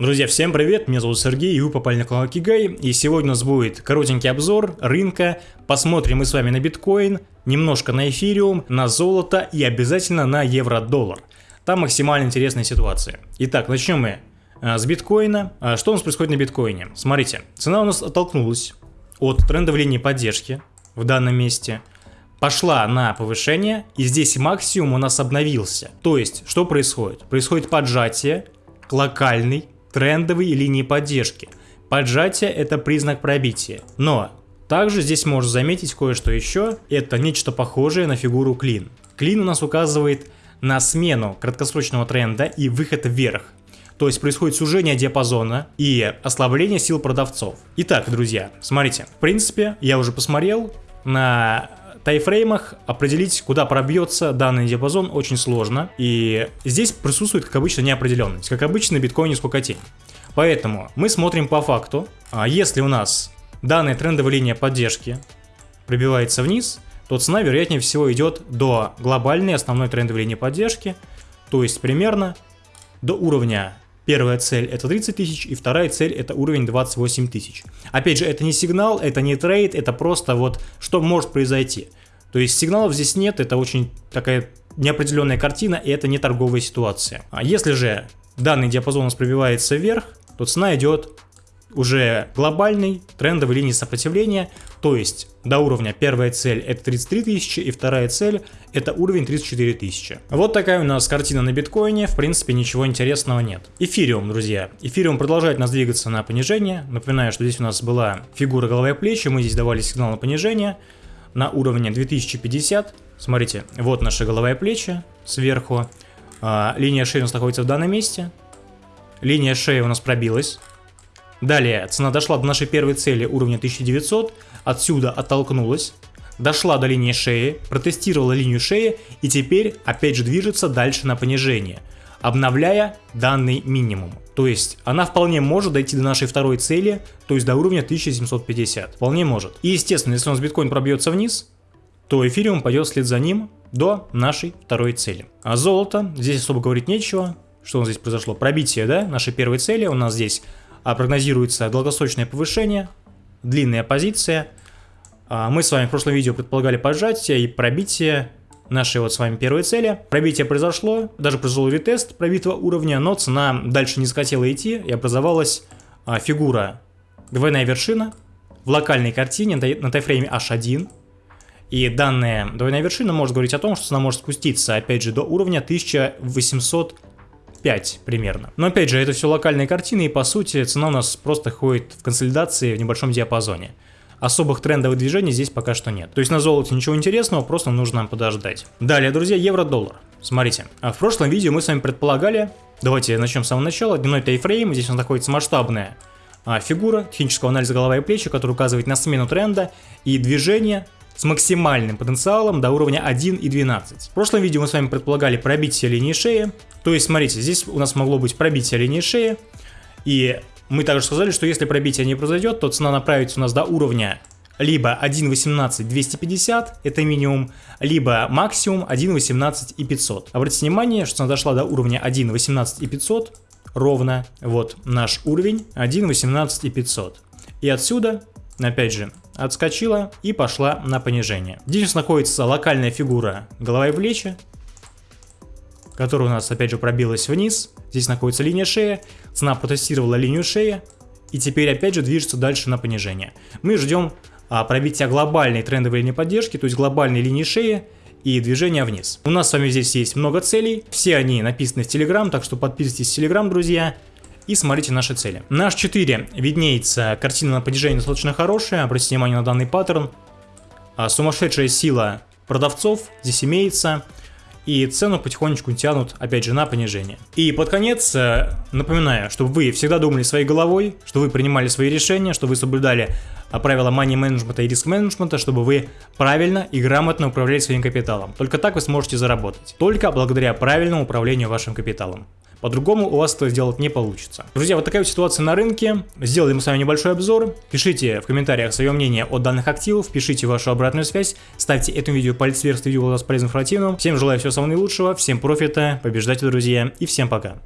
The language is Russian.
Друзья, всем привет, меня зовут Сергей, и вы попали на канал Кигай, и сегодня у нас будет коротенький обзор рынка, посмотрим мы с вами на биткоин, немножко на эфириум, на золото и обязательно на евро-доллар. Там максимально интересная ситуация. Итак, начнем мы а, с биткоина. А, что у нас происходит на биткоине? Смотрите, цена у нас оттолкнулась от трендовой линии поддержки в данном месте, пошла на повышение, и здесь максимум у нас обновился. То есть, что происходит? Происходит поджатие к локальной трендовой линии поддержки. Поджатие это признак пробития. Но также здесь можно заметить кое-что еще. Это нечто похожее на фигуру клин. Клин у нас указывает на смену краткосрочного тренда и выход вверх. То есть происходит сужение диапазона и ослабление сил продавцов. Итак, друзья, смотрите. В принципе, я уже посмотрел на тайфреймах определить, куда пробьется данный диапазон, очень сложно. И здесь присутствует, как обычно, неопределенность. Как обычно, на биткоине сколько Поэтому мы смотрим по факту. А если у нас данная трендовая линия поддержки пробивается вниз, то цена, вероятнее всего, идет до глобальной основной трендовой линии поддержки, то есть примерно до уровня Первая цель это 30 тысяч и вторая цель это уровень 28 тысяч. Опять же, это не сигнал, это не трейд, это просто вот что может произойти. То есть сигналов здесь нет, это очень такая неопределенная картина и это не торговая ситуация. А если же данный диапазон у нас пробивается вверх, то цена идет уже глобальной трендовой линии сопротивления, то есть до уровня первая цель это 33 тысячи и вторая цель это уровень 34 тысячи. Вот такая у нас картина на биткоине, в принципе ничего интересного нет. Эфириум, друзья. Эфириум продолжает нас двигаться на понижение. Напоминаю, что здесь у нас была фигура головы и плечи, мы здесь давали сигнал на понижение на уровне 2050. Смотрите, вот наши и плечи сверху. А, линия шеи у нас находится в данном месте. Линия шеи у нас пробилась. Далее, цена дошла до нашей первой цели уровня 1900, отсюда оттолкнулась, дошла до линии шеи, протестировала линию шеи и теперь опять же движется дальше на понижение, обновляя данный минимум. То есть она вполне может дойти до нашей второй цели, то есть до уровня 1750. Вполне может. И естественно, если у нас биткоин пробьется вниз, то эфириум пойдет вслед за ним до нашей второй цели. А золото, здесь особо говорить нечего. Что у нас здесь произошло? Пробитие, да, нашей первой цели. У нас здесь а прогнозируется долгосрочное повышение, длинная позиция. А, мы с вами в прошлом видео предполагали поджатие и пробитие нашей вот с вами первой цели. Пробитие произошло, даже произошел ретест пробитого уровня, но цена дальше не захотела идти и образовалась а, фигура двойная вершина в локальной картине на тайфрейме H1. И данная двойная вершина может говорить о том, что цена может спуститься опять же до уровня 1800 5 примерно. Но опять же, это все локальные картины, и по сути цена у нас просто ходит в консолидации в небольшом диапазоне. Особых трендовых движений здесь пока что нет. То есть на золоте ничего интересного, просто нужно нам подождать. Далее, друзья, евро-доллар. Смотрите, а в прошлом видео мы с вами предполагали, давайте начнем с самого начала, дневной тайфрейм, здесь у нас находится масштабная а, фигура технического анализа голова и плечи, который указывает на смену тренда и движение с максимальным потенциалом до уровня 1 и 12. В прошлом видео мы с вами предполагали пробитие линии шеи. То есть, смотрите, здесь у нас могло быть пробитие линии шеи. И мы также сказали, что если пробитие не произойдет, то цена направится у нас до уровня либо 1.18.250, это минимум, либо максимум 1.18 и 500. Обратите внимание, что цена дошла до уровня 1.18 и 500, ровно, вот наш уровень 1.18 и 500. И отсюда, опять же, отскочила и пошла на понижение. Здесь находится локальная фигура голова и плечи, которая у нас опять же пробилась вниз. Здесь находится линия шеи, цена протестировала линию шеи и теперь опять же движется дальше на понижение. Мы ждем а, пробития глобальной трендовой линии поддержки, то есть глобальной линии шеи и движения вниз. У нас с вами здесь есть много целей, все они написаны в Telegram, так что подписывайтесь в Telegram, друзья и смотрите наши цели. На H4 виднеется картина на понижение достаточно хорошая, обратите внимание на данный паттерн. А, сумасшедшая сила продавцов здесь имеется, и цену потихонечку тянут опять же на понижение. И под конец э, напоминаю, чтобы вы всегда думали своей головой, что вы принимали свои решения, что вы соблюдали а, правила money менеджмента и риск менеджмента, чтобы вы правильно и грамотно управляли своим капиталом. Только так вы сможете заработать. Только благодаря правильному управлению вашим капиталом. По-другому у вас это сделать не получится. Друзья, вот такая вот ситуация на рынке. Сделали мы с вами небольшой обзор. Пишите в комментариях свое мнение о данных активах, пишите вашу обратную связь, ставьте этому видео палец вверх, если видео было полезным информативным. Всем желаю всего самого наилучшего, всем профита, побеждайте, друзья, и всем пока.